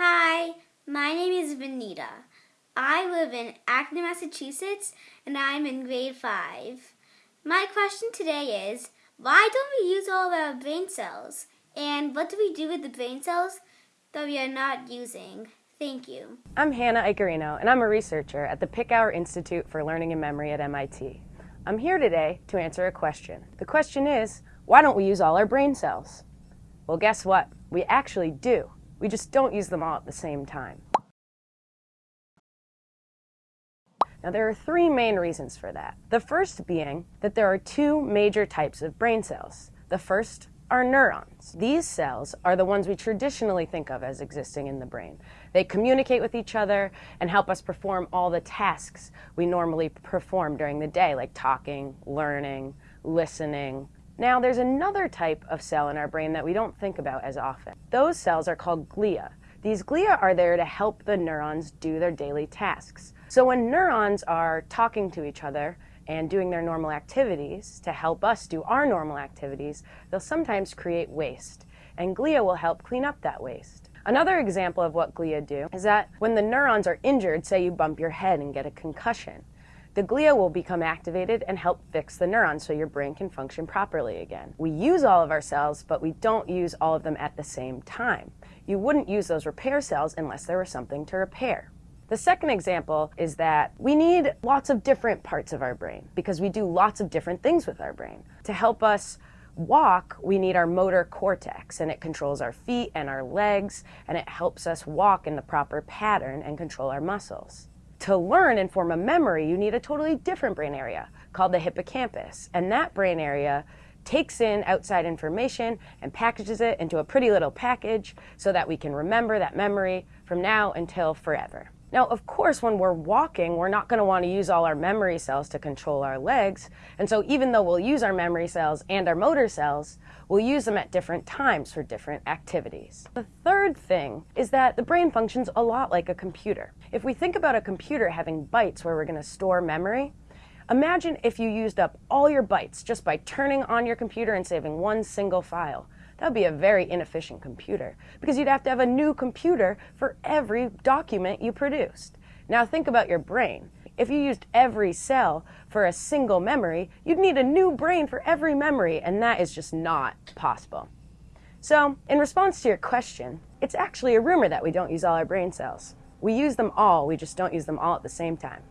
Hi, my name is Vanita. I live in Acton, Massachusetts, and I'm in grade 5. My question today is, why don't we use all of our brain cells? And what do we do with the brain cells that we are not using? Thank you. I'm Hannah Iaccarino, and I'm a researcher at the Picower Institute for Learning and Memory at MIT. I'm here today to answer a question. The question is, why don't we use all our brain cells? Well, guess what? We actually do. We just don't use them all at the same time. Now, there are three main reasons for that. The first being that there are two major types of brain cells. The first are neurons. These cells are the ones we traditionally think of as existing in the brain. They communicate with each other and help us perform all the tasks we normally perform during the day, like talking, learning, listening, now, there's another type of cell in our brain that we don't think about as often. Those cells are called glia. These glia are there to help the neurons do their daily tasks. So when neurons are talking to each other and doing their normal activities to help us do our normal activities, they'll sometimes create waste. And glia will help clean up that waste. Another example of what glia do is that when the neurons are injured, say you bump your head and get a concussion, the glia will become activated and help fix the neurons so your brain can function properly again. We use all of our cells, but we don't use all of them at the same time. You wouldn't use those repair cells unless there was something to repair. The second example is that we need lots of different parts of our brain because we do lots of different things with our brain. To help us walk, we need our motor cortex, and it controls our feet and our legs, and it helps us walk in the proper pattern and control our muscles to learn and form a memory, you need a totally different brain area called the hippocampus. And that brain area takes in outside information and packages it into a pretty little package so that we can remember that memory from now until forever. Now, of course, when we're walking, we're not going to want to use all our memory cells to control our legs. And so even though we'll use our memory cells and our motor cells, we'll use them at different times for different activities. The third thing is that the brain functions a lot like a computer. If we think about a computer having bytes where we're going to store memory, imagine if you used up all your bytes just by turning on your computer and saving one single file. That would be a very inefficient computer because you'd have to have a new computer for every document you produced. Now think about your brain. If you used every cell for a single memory, you'd need a new brain for every memory, and that is just not possible. So, in response to your question, it's actually a rumor that we don't use all our brain cells. We use them all, we just don't use them all at the same time.